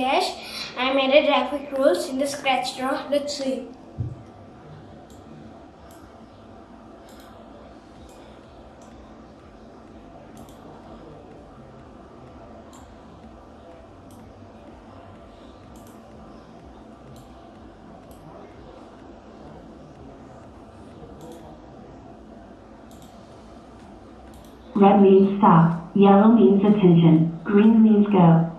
I made a traffic rules in the scratch draw. Let's see. Red means stop, yellow means attention, green means go.